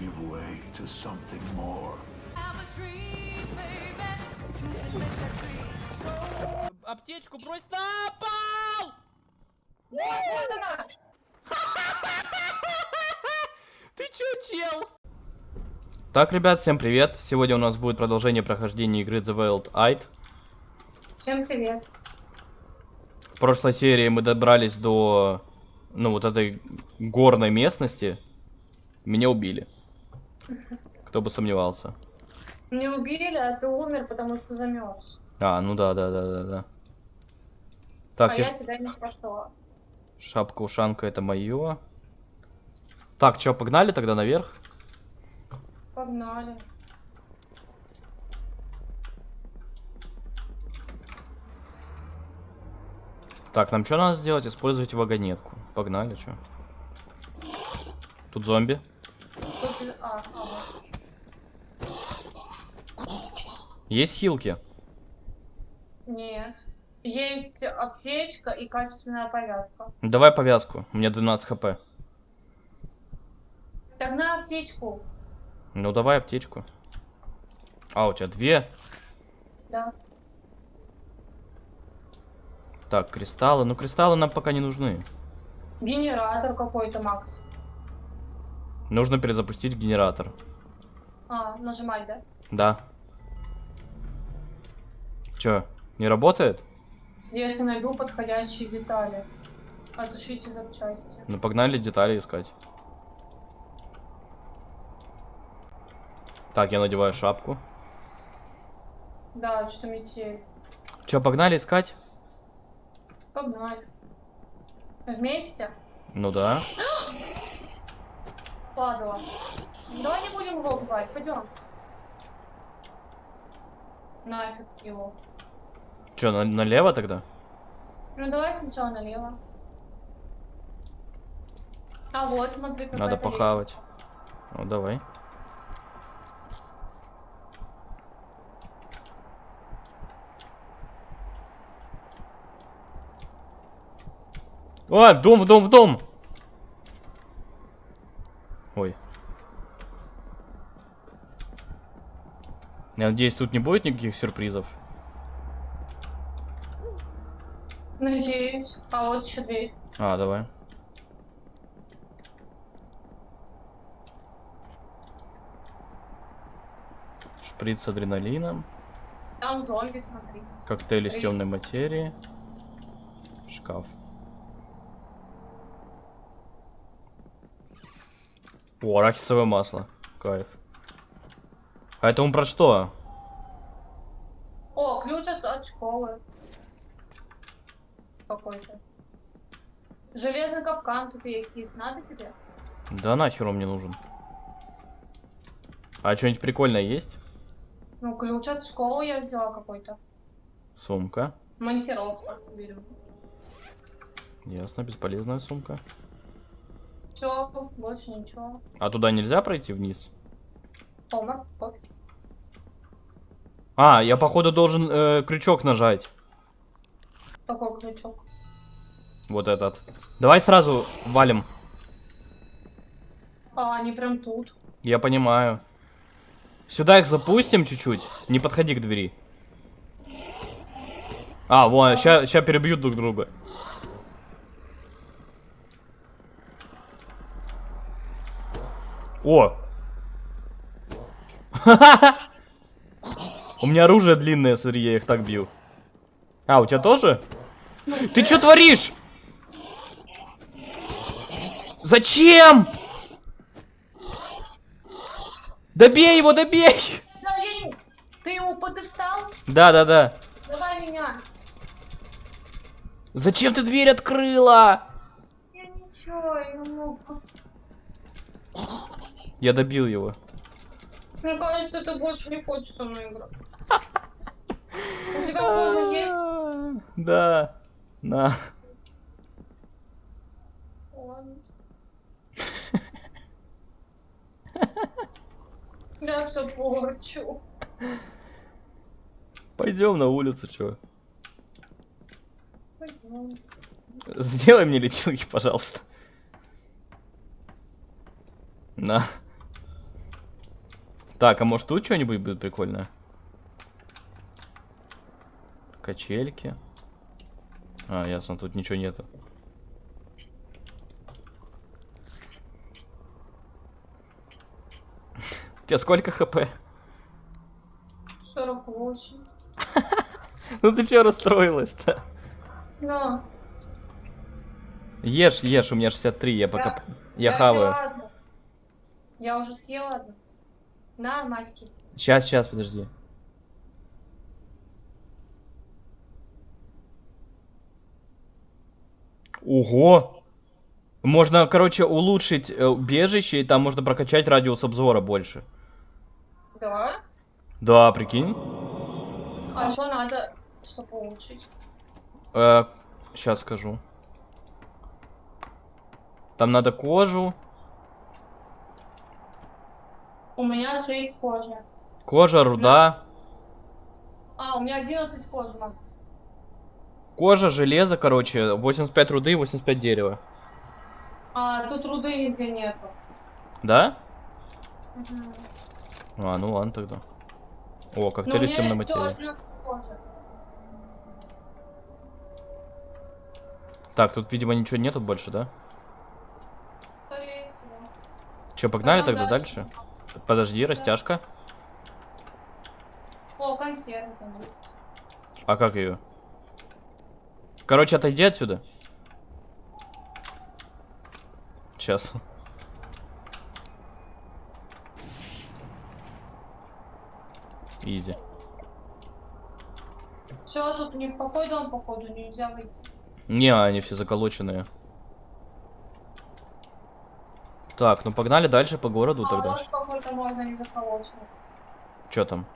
give way to something more. Аптечку брось на пол! Вот она! Ты чё, чел? Так, ребят, всем привет. Сегодня у нас будет продолжение прохождения игры The Wild Eye. Всем привет. В прошлой серии мы добрались до, ну, вот этой горной местности. Меня убили. Кто бы сомневался. Не убили, а ты умер, потому что замерз. А, ну да, да, да, да, да. Так, а я тебя не спасла. шапка-ушанка это мое. Так, чё, погнали тогда наверх? Погнали. Так, нам что надо сделать? Использовать вагонетку. Погнали, чё. Тут зомби. Тут... и- А, а, вот. Есть хилки? Нет. Есть аптечка и качественная повязка. Давай повязку. У меня 12 хп. На аптечку. Ну давай аптечку. А, у тебя две? Да. Так, кристаллы. Ну, кристаллы нам пока не нужны. Генератор какой-то, Макс. Нужно перезапустить генератор. А, нажимать, да? Да. Чё, не работает? Если найду подходящие детали. Отушите запчасти. Ну, погнали детали искать. Так, я надеваю шапку. Да, что метель. Чё, погнали искать? Погнали. Вместе? Ну да. Падала. Давай не будем его убивать, пойдем. Нафиг его. Чё, на- налево тогда? Ну давай сначала налево. А вот, смотри, какая Надо похавать. Ну, давай. О, в дом, в дом, в дом! Ой. Я надеюсь, тут не будет никаких сюрпризов. Надеюсь. А вот еще дверь. А, давай. Шприц с адреналином. Там зомби, смотри. Коктейль из темной материи. Шкаф. О, арахисовое масло. Кайф. А это он про что? О, ключ от, от школы. Какой-то. Железный капкан тут есть. Есть надо тебе? Да нахер он мне нужен. А что-нибудь прикольное есть? Ну, ключ от школы я взяла какой-то. Сумка. Монтировка. Берем. Ясно, бесполезная сумка. Все, больше ничего. А туда нельзя пройти вниз? Пофиг. А, я походу должен э, крючок нажать. Такой ключок. Вот этот. Давай сразу валим. А, они прям тут. Я понимаю. Сюда их запустим чуть-чуть. Не подходи к двери. А, вон, сейчас перебьют друг друга. О! У меня оружие длинное, смотри, я их так бью. А, у тебя тоже? Ты что творишь? Зачем? Добей его, добей! Ты его под- ты встал? Да, да, да. Давай меня. Зачем ты дверь открыла? Я ничего, я не могу. Я добил его. Мне кажется, ты больше не хочешь со мной играть. У тебя кожа есть? Да. На. Ладно. Я все порчу. Пойдем на улицу, чё. Пойдем. Сделай мне лечилки, пожалуйста. На. Так, а может тут что-нибудь будет прикольное? Качельки. А, ясно, тут ничего нету. У тебя сколько хп? 48. Ну ты чё расстроилась-то? На. Ешь, ешь, у меня 63, я пока... Я взяла хаваю. Я уже съела одну. На, маски. Сейчас, сейчас, подожди. Ого! Можно, короче, улучшить э, убежище, и там можно прокачать радиус обзора больше. Да? Да, прикинь. А что надо, чтобы улучшить? сейчас скажу. Там надо кожу. У меня 3 кожи. Кожа, руда. А, у меня 11 кожи, Макс. Кожа, железо, короче, 85 руды и 85 дерева. А, тут руды нигде нету. Да? Мгм. А, ну ладно тогда. О, коктейль из темной материи. Так, тут, видимо, ничего нету больше, да? Че, погнали Пойдем тогда дальше? Подожди, растяжка. О, консервы там есть. А как ее? Короче, отойди отсюда. Сейчас. Изи. Все, тут не в какой дом, походу, нельзя выйти. Не, они все заколоченные. Так, ну погнали дальше по городу а, тогда. вот можно не заколоченный. Че там?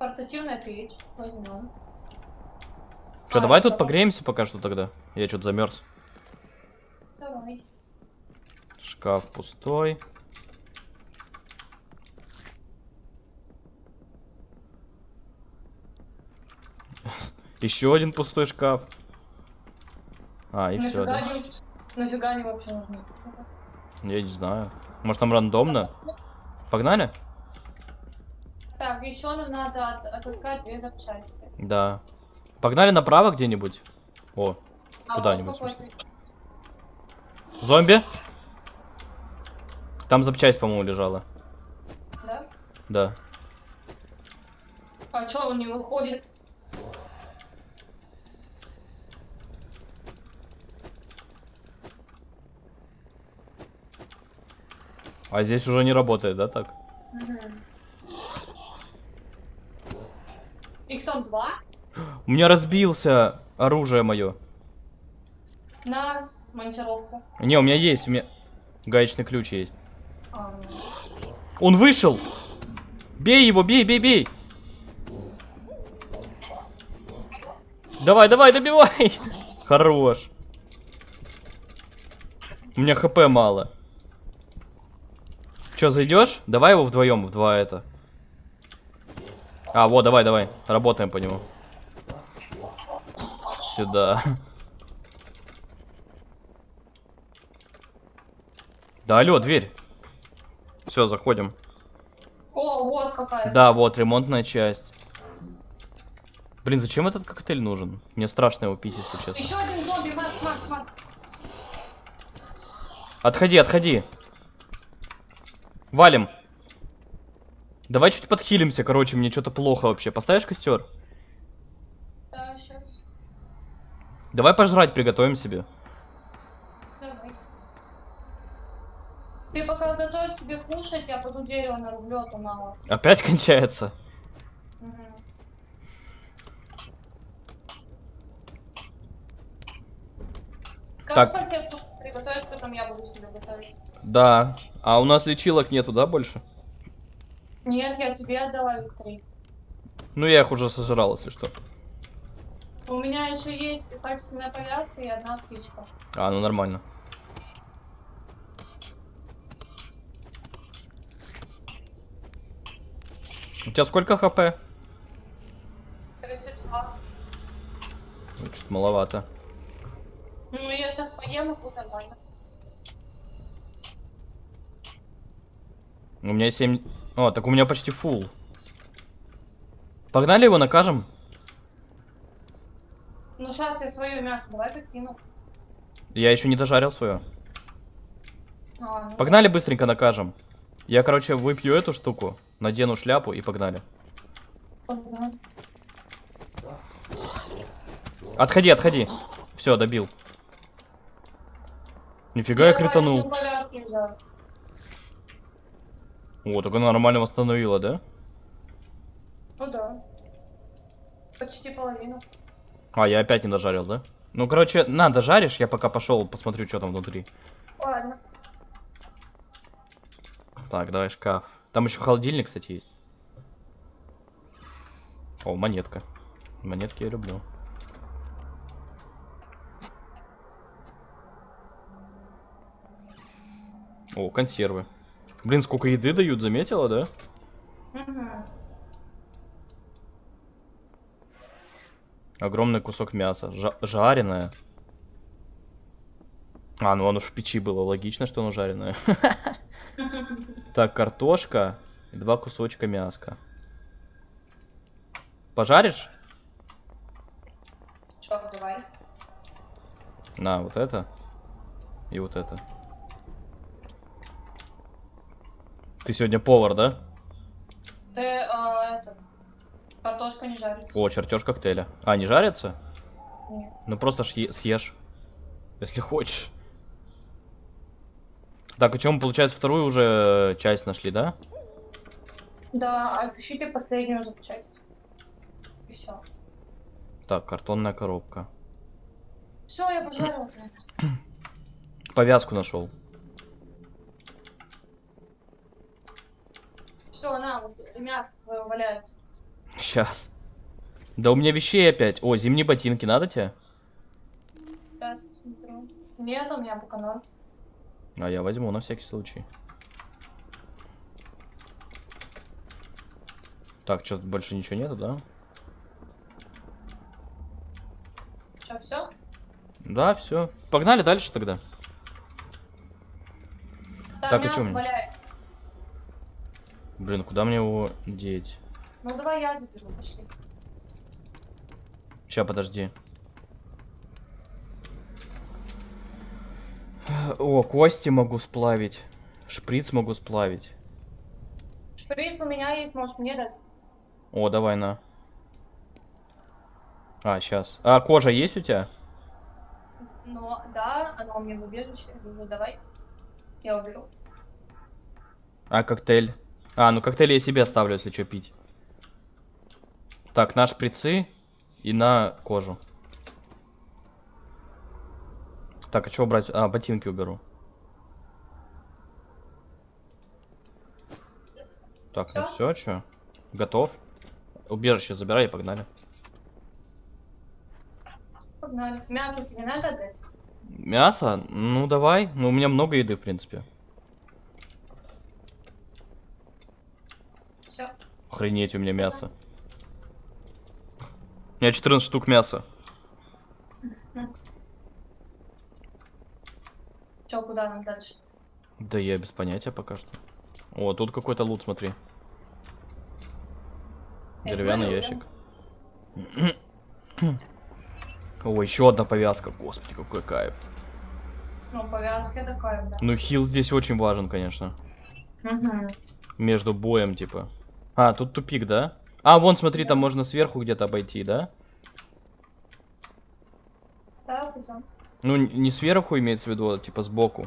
Портативная печь. Возьмем. Че, А, давай это тут погреемся пока что тогда. Я что-то замерз. Давай. Шкаф пустой. Еще один пустой шкаф. А, и все, да? они, нафига они вообще нужны? Я не знаю. Может там рандомно? Погнали? Так, еще нам надо от- отыскать две запчасти. Да. Погнали направо где-нибудь. О, А Куда-нибудь, зомби. Там запчасть, по-моему, лежала. Да? Да. А что он не выходит? А здесь уже не работает, да, так? Мгм. Их там два? У меня разбился оружие мое. На монтировку. Не, у меня есть, у меня гаечный ключ есть. А, ну. Он вышел! Бей его, бей, бей, бей! Давай, давай, добивай! Хорош. У меня хп мало. Че, зайдешь? Давай его вдвоем, в два это. А, вот, давай, давай. Работаем по нему. Сюда. Да, алло, дверь. Все, заходим. О, вот какая. Да, вот, ремонтная часть. Блин, зачем этот коктейль нужен? Мне страшно его пить, если честно. Еще один зомби, Макс, Макс, Макс. Отходи, отходи. Валим. Давай чуть подхилимся, короче, мне что-то плохо вообще. Поставишь костер? Да, сейчас. Давай пожрать приготовим себе. Давай. Ты пока готовь себе кушать, я пойду дерево нарублю, а то мало. Опять кончается. Мгм. Скажешь, Так. тебе приготовишь, потом я буду себе готовить. Да. А у нас лечилок нету, да, больше? Нет, я тебе отдала Виктории. Ну, я их уже сожрал, если что. У меня еще есть качественная повязка и одна птичка. А, ну нормально. У тебя сколько хп? 32. Ну, Чуть маловато. Ну, я сейчас поем и буду нормально. У меня 7... О, так у меня почти фул. Погнали его накажем? Ну сейчас я свое мясо давай закину. Я еще не дожарил свое. А, ну, Погнали быстренько накажем. Я, короче, выпью эту штуку, надену шляпу и погнали. ага. Отходи, отходи. Все, добил. Нифига я Давай, кританул. О, так она нормально восстановила, да? Ну да. Почти половину. А, я опять не дожарил, да? Ну, короче, на, дожаришь, я пока пошел посмотрю, что там внутри. Ладно. Так, давай шкаф. Там еще холодильник, кстати, есть. О, монетка. Монетки я люблю. О, консервы. Блин, сколько еды дают, заметила, да? Угу. Огромный кусок мяса. Жа- жареное. А, ну оно ж в печи было. Логично, что оно жареное. Так, картошка и два кусочка мяска. Пожаришь? Что, давай. На, вот это. И вот это. Ты сегодня повар, да? Ты, а, этот, картошка не жарится. О, чертеж коктейля. А, не жарится? Нет. Ну просто съешь. Если хочешь. Так, а чем получается, вторую уже часть нашли, да? Да, отыщите последнюю запчасть. И все. Так, картонная коробка. Все, я пожарила. Повязку нашел. Все, на, вот мясо твое валяется. Сейчас. Да у меня вещей опять. О, зимние ботинки надо тебе? Сейчас смотрю. Нет, у меня пока норм. А я возьму на всякий случай. Так, что больше ничего нету, да? Че, все? Да, все. Погнали дальше тогда. Там Так, мясо чё мне? Блин, куда мне его деть? Ну давай я заберу, пошли. Сейчас, подожди. О, кости могу сплавить. Шприц могу сплавить. Шприц у меня есть, может мне дать? О, давай на. А, сейчас. А, кожа есть у тебя? Ну, да, она у меня в убежище. Ну, давай. Я уберу. А, коктейль. А, ну коктейль я себе оставлю, если что пить. Так, на шприцы и на кожу. Так, а что брать? А, ботинки уберу. Так, ну все, что? Готов? Убежище забирай и погнали. Погнали. Мясо тебе надо отдать? Мясо? Ну давай. Ну у меня много еды, в принципе. Все. Охренеть, у меня мясо. У меня 14 штук мяса. Че, куда нам дальше? Да я без понятия пока что. О, тут какой-то лут, смотри. Деревянный ящик. О, еще одна повязка. Господи, какой кайф. Ну, повязки такая, да. Ну, хил здесь очень важен, конечно. Угу. Между боем, типа. А, тут тупик, да? А, вон, смотри, там можно сверху где-то обойти, да? Ну, не сверху имеется в виду, а типа сбоку.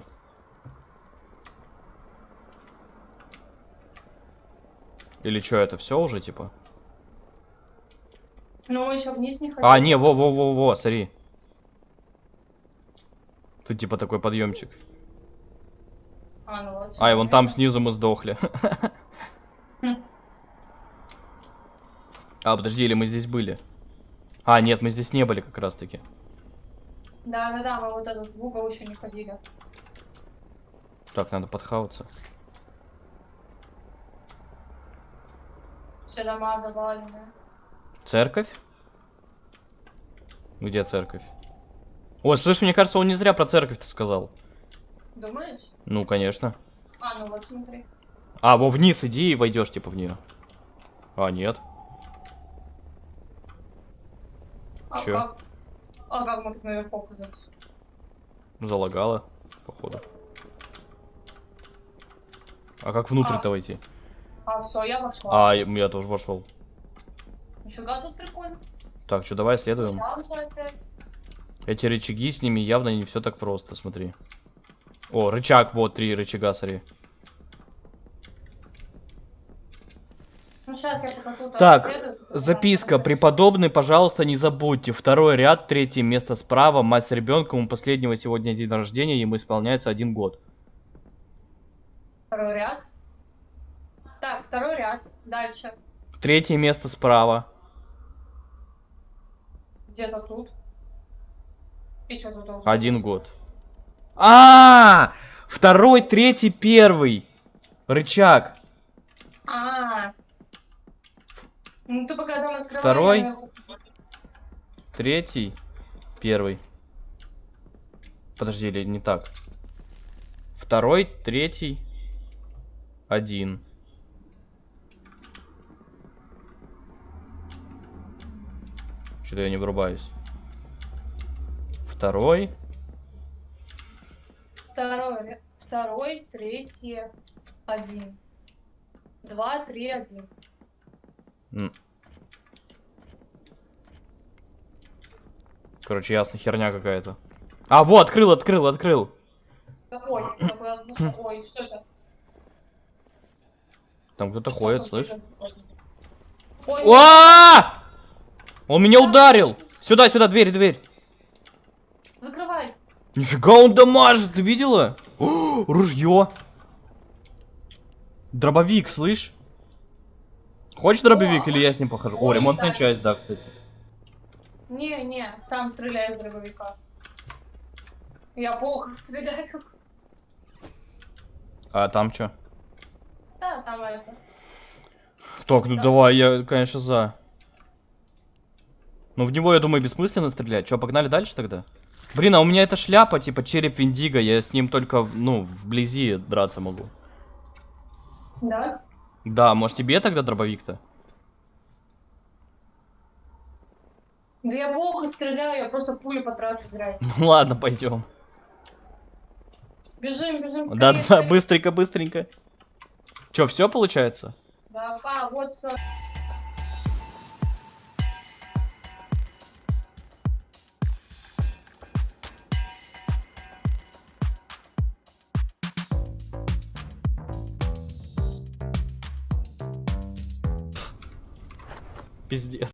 Или что, это все уже, типа? Ну, мы еще вниз не ходим. А, не, во-во-во-во, смотри. Тут типа такой подъемчик. А, ну вот. А, и вон там снизу мы сдохли. А, подожди, или мы здесь были? А, нет, мы здесь не были как раз таки. Да, да, да, мы вот этот в угол еще не ходили. Так, надо подхаваться. Все дома завалены. Церковь? Где церковь? О, слышь, мне кажется, он не зря про церковь-то сказал. Думаешь? Ну, конечно. А, ну вот смотри. А, во вниз иди и войдешь, типа, в нее. А, нет. А Чё? как? А как мы тут наверху оказались? Залагало, походу. А как внутрь-то войти? А, все, я вошла. А, я я тоже вошел. Нифига тут прикольно. Так, что, давай следуем. Эти рычаги, с ними явно не все так просто, смотри. О, рычаг, вот, три рычага, смотри. Сейчас я покажу. там Так, следует. Записка. Преподобный, пожалуйста, не забудьте. Второй ряд, третье место справа. Мать с ребенком. У последнего сегодня день рождения. Ему исполняется один год. Второй ряд. Так, второй ряд. Дальше. Третье место справа. Где-то тут. И что тут должно Один быть? год. А, Второй, третий, первый. Рычаг. А. Ну ты пока там открываешь. Второй. я- Третий, первый. Подожди, или не так? Второй, третий, один. Что-то я не врубаюсь. Второй, Второй, второй, третий, один. Два, три, один. Короче, ясно, херня какая-то. А, вот, открыл, открыл, открыл. Ой, какой ой, что это? Там кто-то ходит, слышь? А! Он меня ударил! Сюда, сюда, дверь, дверь. закрывай. Нифига он дамажит, ты видела? О, ружье. Дробовик, слышь? Хочешь дробовик или я с ним похожу? О, ремонтная часть, да, кстати. Не, не, сам стреляй из дробовика. Я плохо стреляю. А там что? Да, там это. Так, ну Да. давай, я, конечно, за. Ну в него, я думаю, бессмысленно стрелять. Че, погнали дальше тогда? Блин, а у меня эта шляпа, типа череп Виндиго, я с ним только, ну, вблизи драться могу. Да? Да, может тебе тогда дробовик-то? Да я плохо стреляю, я просто пули потрачу зря. Ну ладно, пойдем. Бежим, бежим. скорее, Да-да, скорее. быстренько, быстренько. Че, все получается? Да, а, вот все. Пиздец.